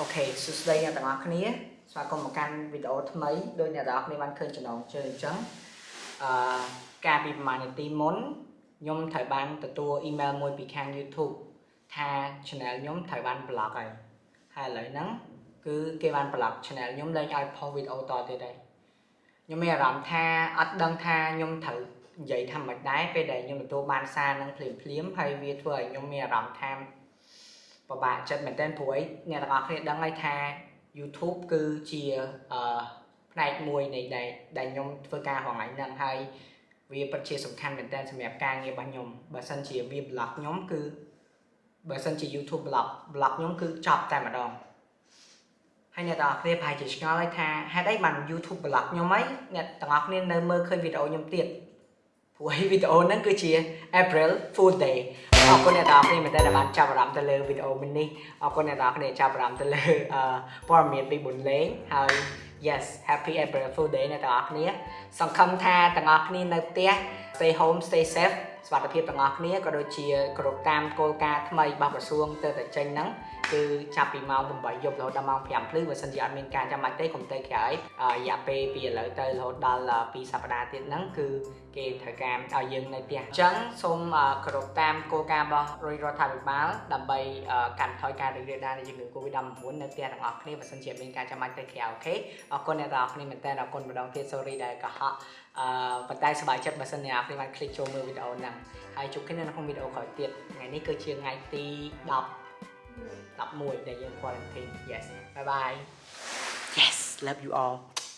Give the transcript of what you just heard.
អូខេសួស្តីអ្នកទាំងអស់គ្នាស្វាគមន៍មកកាន់វីដេអូថ្មីដោយអ្នកទាំងអស់គ្នាបានឃើញចំណងជើងអញ្ចឹងអឺកាលពីប្រហែលនាទីមុនខ្ញុំត្រូវបានទទួលអ៊ីមែលមួយពីខាង YouTube ថា channel ខ្ញុំត្រូវបាន block ហើយហើយឥឡូវហ្នឹងគឺគេបាន block channel ខ្ញុំលែងឲ្យ post វីដេអូតទៀតហើយខ្ញុំមានអារម្មណ៍ថាអត់ដឹងថាខ្ញុំត្រូវនិយាយថាមិនដែរពេលដែលខ្ញុំទទួលបានសារនឹងភ្លាមភ្លាមហើយវាធ្វើឲ្យខ្ញុំមានអារម្មណ៍ថា ពិបាកចិត្តមែនទែនព្រោះអីអ្នកទាំងអស់គ្នាដឹងហើយថា YouTube គឺជាអឺផ្នែកមួយនៃដែលដែលខ្ញុំធ្វើការរងថ្ងៃហ្នឹងហើយវាពិតជាសំខាន់មែនទែនសម្រាប់ការងាររបស់ខ្ញុំបើសិនជាវា block ខ្ញុំគឺបើសិនជា YouTube block block ខ្ញុំគឺចប់តែម្ដងហើយអ្នកទាំងអស់គ្នាប្រហែលជាឆ្ងល់ហើយថាហេតុអីបាន YouTube block ខ្ញុំហីអ្នកទាំងអស់គ្នានៅមើលឃើញវីដេអូខ្ញុំទៀត ព្រោះឯវីដេអូហ្នឹងគឺជា April Fool Day អរគុណអ្នកទាំងអស់គ្នាមែនតើដែលបានចាប់អារម្មណ៍ទៅលើវីដេអូមួយនេះអរគុណអ្នកទាំងអស់គ្នាចាប់អារម្មណ៍ទៅលើព័ត៌មានពីបុនលេងហើយ yes happy April Fool Day អ្នកទាំងអស់គ្នាសង្ឃឹមថាទាំងអស់គ្នានៅផ្ទះ stay home stay safe សុខភាពទាំងអស់គ្នាក៏ដូចជាគ្រប់តាមគោលការណ៍ថ្មីរបស់ក្រសួងទៅតែចេញហ្នឹងគឺចាប់ពីម៉ោង8យប់រហូតដល់ម៉ោង5ភ្លឺបើសិនជាអត់មានការចាំបាច់ទេកុំទៅក្រោយរយៈពេលពីឥឡូវទៅរហូតដល់2សប្តាហ៍ទៀតហ្នឹងគឺគេត្រូវការឲ្យយើងនៅផ្ទះអញ្ចឹងសូមគ្រប់តាមគោលការណ៍របស់រដ្ឋាភិបាលដើម្បីកាត់បន្ថយការរីករាលដាលនៃជំងឺ Covid-19 នៅផ្ទះទាំងអស់គ្នាបើសិនជាមានការចាំបាច់ទៅក្រៅអូខេអរគុណអ្នកទាំងអស់គ្នាមែនតើអរគុណម្ដងទៀត sorry ដែលកុហកអឺប៉ុន្តែសប្បាយចិត្តបើសិនអ្នកនរបាន click ចូលមើលវីដេអូហ្នឹងហើយជួបគ្នានៅក្នុងវីដេអូក្រោយទៀតថ្ងៃនេះគឺជាថ្ងៃទី10 11ដែលយើង quarantine yes bye bye yes love you all